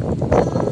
Bye.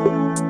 Música